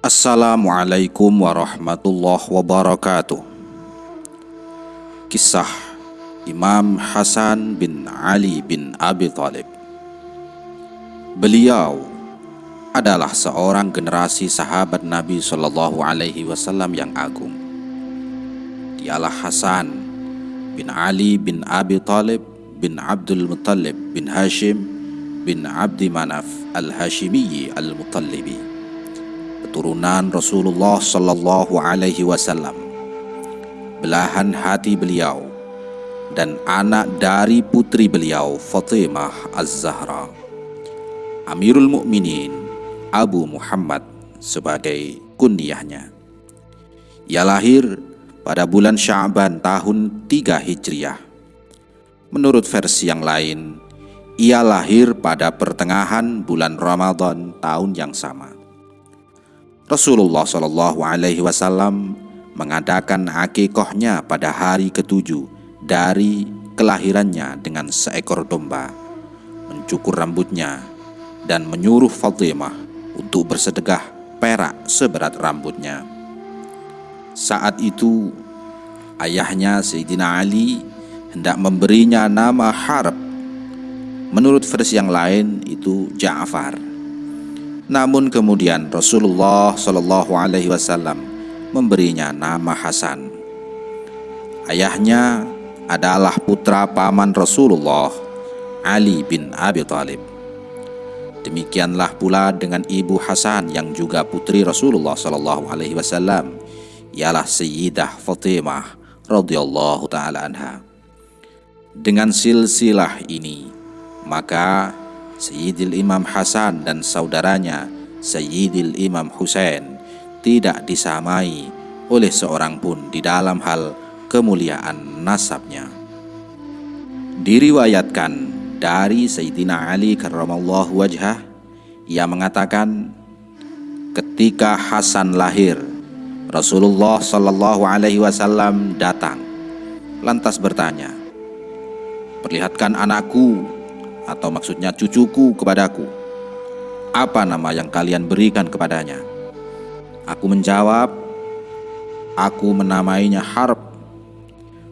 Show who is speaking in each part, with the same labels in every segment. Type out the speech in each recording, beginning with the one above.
Speaker 1: Assalamualaikum warahmatullahi wabarakatuh. Kisah Imam Hasan bin Ali bin Abi Thalib. Beliau adalah seorang generasi sahabat Nabi Shallallahu Alaihi Wasallam yang agung. Dialah Hasan bin Ali bin Abi Thalib bin Abdul Muttalib bin Hashim bin Abdi Manaf al-Hashimi al-Muttalibi keturunan Rasulullah Sallallahu Alaihi Wasallam, belahan hati beliau dan anak dari putri beliau Fatimah Az-Zahra. Amirul Mukminin Abu Muhammad sebagai kunyahnya. Ia lahir pada bulan Sya'ban tahun 3 Hijriah. Menurut versi yang lain, ia lahir pada pertengahan bulan Ramadan tahun yang sama. Rasulullah Shallallahu Alaihi Wasallam mengadakan akikohnya pada hari ketujuh dari kelahirannya dengan seekor domba, mencukur rambutnya, dan menyuruh Fatimah untuk bersedekah perak seberat rambutnya. Saat itu, ayahnya Sayyidina Ali hendak memberinya nama Harb. Menurut versi yang lain itu Ja'far. Namun kemudian Rasulullah Shallallahu Alaihi Wasallam memberinya nama Hasan. Ayahnya adalah putra paman Rasulullah Ali bin Abi Thalib. Demikianlah pula dengan ibu Hasan yang juga putri Rasulullah Shallallahu Alaihi Wasallam, ialah Sayyidah Fatimah radhiyallahu taala anha. Dengan silsilah ini, maka Sayyidil Imam Hasan dan saudaranya Sayyidil Imam Husain tidak disamai oleh seorang pun di dalam hal kemuliaan nasabnya. Diriwayatkan dari Sayyidina Ali karramallahu wajhah ia mengatakan ketika Hasan lahir Rasulullah Shallallahu alaihi wasallam datang lantas bertanya Perlihatkan anakku atau maksudnya cucuku kepadaku. Apa nama yang kalian berikan kepadanya? Aku menjawab, aku menamainya Harb.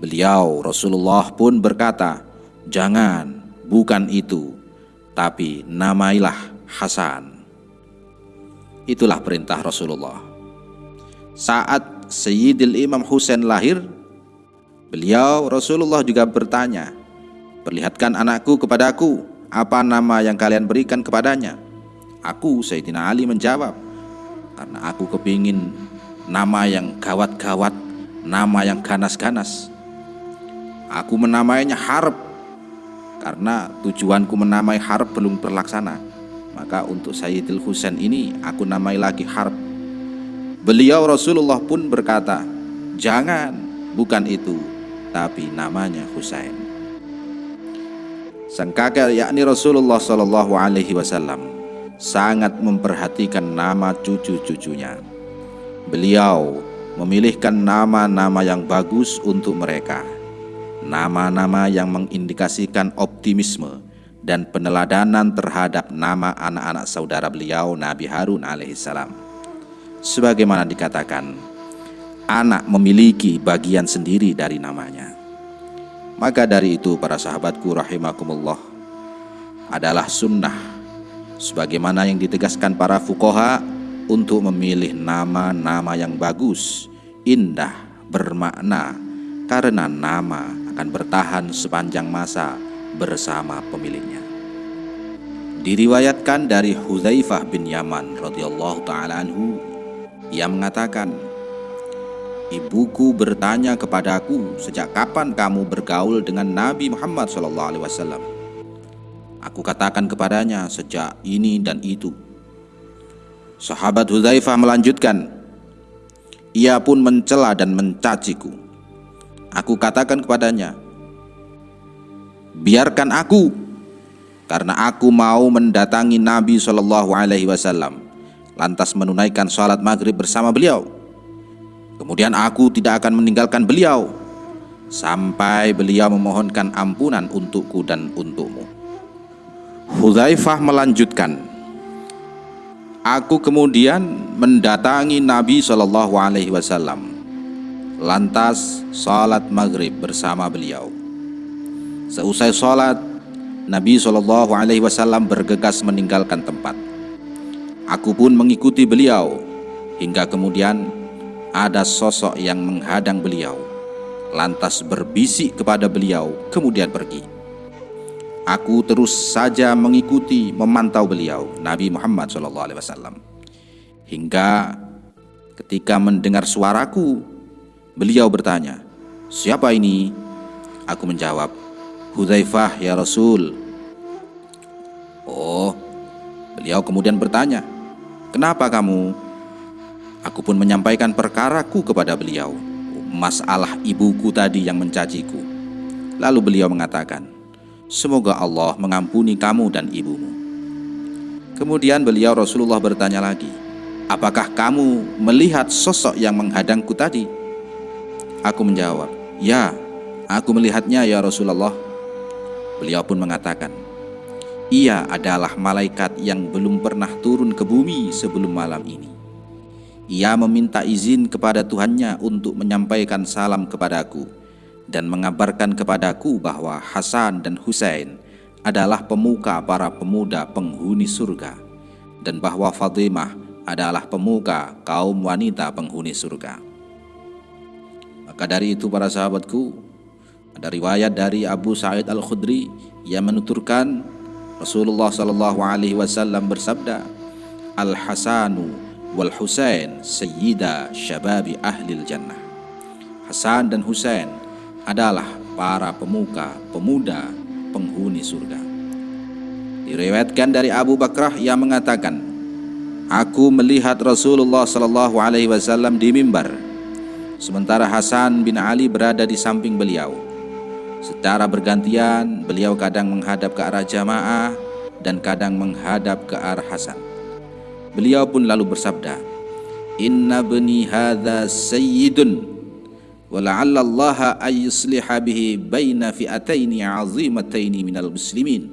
Speaker 1: Beliau Rasulullah pun berkata, jangan, bukan itu, tapi namailah Hasan. Itulah perintah Rasulullah. Saat Sayyidil Imam Husain lahir, beliau Rasulullah juga bertanya, Perlihatkan anakku kepadaku, apa nama yang kalian berikan kepadanya? Aku, Sayyidina Ali menjawab, karena aku kepingin nama yang gawat-gawat, nama yang ganas-ganas. Aku menamainya Harb, karena tujuanku menamai Harb belum terlaksana. Maka untuk Sayyidil Husain ini aku namai lagi Harb. Beliau Rasulullah pun berkata, jangan, bukan itu, tapi namanya Husain. Sang kakek yakni Rasulullah Shallallahu Alaihi Wasallam sangat memperhatikan nama cucu-cucunya. Beliau memilihkan nama-nama yang bagus untuk mereka, nama-nama yang mengindikasikan optimisme dan peneladanan terhadap nama anak-anak saudara beliau Nabi Harun alaihissalam. Sebagaimana dikatakan, anak memiliki bagian sendiri dari namanya. Maka dari itu para sahabatku rahimakumullah adalah sunnah sebagaimana yang ditegaskan para fukoha untuk memilih nama-nama yang bagus, indah, bermakna karena nama akan bertahan sepanjang masa bersama pemiliknya. Diriwayatkan dari Hudzaifah bin Yaman radhiyallahu taala anhu ia mengatakan Ibuku bertanya kepadaku, sejak kapan kamu bergaul dengan Nabi Muhammad SAW? Aku katakan kepadanya, sejak ini dan itu. Sahabat Hudzaifah melanjutkan, ia pun mencela dan mencaciku. Aku katakan kepadanya, biarkan aku, karena aku mau mendatangi Nabi Wasallam, lantas menunaikan sholat maghrib bersama beliau. Kemudian aku tidak akan meninggalkan beliau sampai beliau memohonkan ampunan untukku dan untukmu. Hudzaifah melanjutkan, Aku kemudian mendatangi Nabi Shallallahu Alaihi Wasallam. Lantas salat maghrib bersama beliau. Seusai salat, Nabi Shallallahu Alaihi Wasallam bergegas meninggalkan tempat. Aku pun mengikuti beliau hingga kemudian ada sosok yang menghadang beliau. Lantas berbisik kepada beliau, kemudian pergi. Aku terus saja mengikuti, memantau beliau, Nabi Muhammad SAW. Hingga ketika mendengar suaraku, beliau bertanya, Siapa ini? Aku menjawab, Hudzaifah ya Rasul. Oh, beliau kemudian bertanya, Kenapa kamu? Aku pun menyampaikan perkaraku kepada beliau, masalah ibuku tadi yang mencaciku. Lalu beliau mengatakan, Semoga Allah mengampuni kamu dan ibumu. Kemudian beliau Rasulullah bertanya lagi, Apakah kamu melihat sosok yang menghadangku tadi? Aku menjawab, Ya, aku melihatnya ya Rasulullah. Beliau pun mengatakan, Ia adalah malaikat yang belum pernah turun ke bumi sebelum malam ini. Ia meminta izin kepada Tuhannya untuk menyampaikan salam kepadaku dan mengabarkan kepadaku bahwa Hasan dan Husain adalah pemuka para pemuda penghuni surga dan bahwa Fatimah adalah pemuka kaum wanita penghuni surga. Maka dari itu para sahabatku, ada riwayat dari Abu Sa'id Al-Khudri yang menuturkan Rasulullah Shallallahu alaihi wasallam bersabda, Al-Hasanu wal Husain sayyida syababi ahli jannah. Hasan dan Husain adalah para pemuka, pemuda, penghuni surga. Diriwayatkan dari Abu Bakrah yang mengatakan, Aku melihat Rasulullah Shallallahu Alaihi Wasallam di mimbar, sementara Hasan bin Ali berada di samping beliau. Secara bergantian, beliau kadang menghadap ke arah jamaah dan kadang menghadap ke arah Hasan. Beliau pun lalu bersabda, "Inna bani hadza sayyidun wa la'alla Allah ayyusliha bihi baina fi'ataini 'azimataini minal muslimin."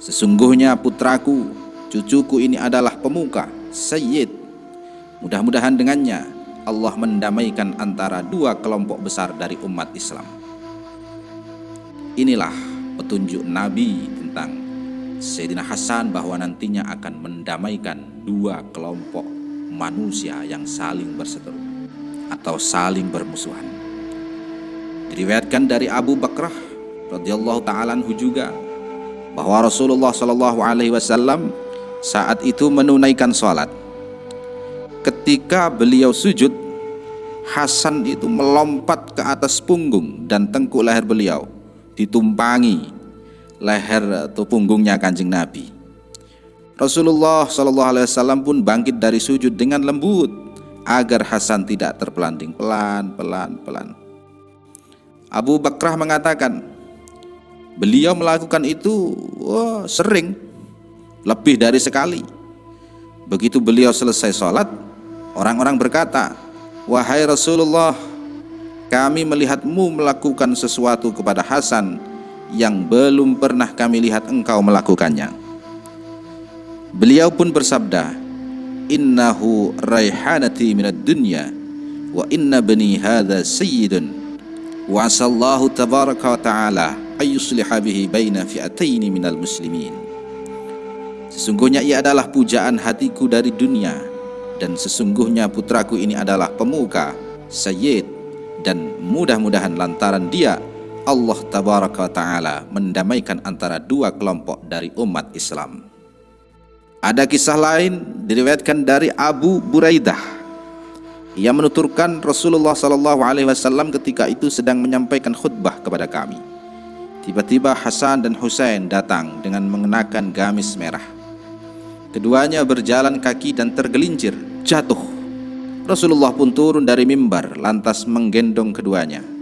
Speaker 1: Sesungguhnya putraku, cucuku ini adalah pemuka, sayyid. Mudah-mudahan dengannya Allah mendamaikan antara dua kelompok besar dari umat Islam. Inilah petunjuk Nabi tentang Sayyidina Hasan bahwa nantinya akan mendamaikan dua kelompok manusia yang saling berseteru atau saling bermusuhan. Diriwayatkan dari Abu Bakrah radhiyallahu taala juga bahwa Rasulullah shallallahu alaihi wasallam saat itu menunaikan salat. Ketika beliau sujud, Hasan itu melompat ke atas punggung dan tengkuk leher beliau ditumpangi leher atau punggungnya kanjeng Nabi. Rasulullah Wasallam pun bangkit dari sujud dengan lembut agar Hasan tidak terpelanting pelan pelan pelan. Abu Bakrah mengatakan beliau melakukan itu oh, sering lebih dari sekali. Begitu beliau selesai sholat, orang-orang berkata, Wahai Rasulullah, kami melihatmu melakukan sesuatu kepada Hasan yang belum pernah kami lihat engkau melakukannya. Beliau pun bersabda, innahu raihanati minad dunya wa inna bani hadha sayyidun wa asallahu tabaraka wa ta'ala ayyusliha bihi baina fi'ataini minal muslimin Sesungguhnya ia adalah pujaan hatiku dari dunia dan sesungguhnya putraku ini adalah pemuka, sayyid dan mudah-mudahan lantaran dia Allah tabaraka taala mendamaikan antara dua kelompok dari umat Islam. Ada kisah lain diriwayatkan dari Abu Buraidah yang menuturkan Rasulullah Sallallahu Alaihi Wasallam ketika itu sedang menyampaikan khutbah kepada kami. Tiba-tiba Hasan dan Husain datang dengan mengenakan gamis merah. Keduanya berjalan kaki dan tergelincir, jatuh. Rasulullah pun turun dari mimbar lantas menggendong keduanya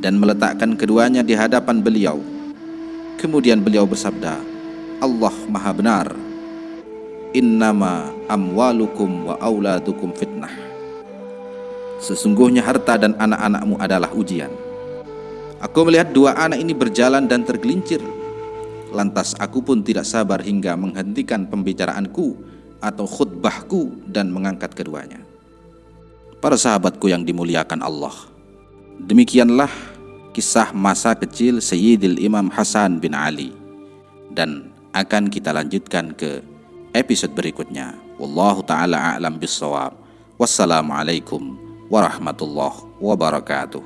Speaker 1: dan meletakkan keduanya di hadapan beliau. Kemudian beliau bersabda, Allah Maha Benar innama amwalukum wa auladukum fitnah Sesungguhnya harta dan anak-anakmu adalah ujian Aku melihat dua anak ini berjalan dan tergelincir Lantas aku pun tidak sabar hingga menghentikan pembicaraanku atau khutbahku dan mengangkat keduanya. Para sahabatku yang dimuliakan Allah, demikianlah kisah masa kecil Sayyidil Imam Hasan bin Ali dan akan kita lanjutkan ke episode berikutnya. Wallahu taala a'lam bissawab. Wassalamualaikum warahmatullahi wabarakatuh.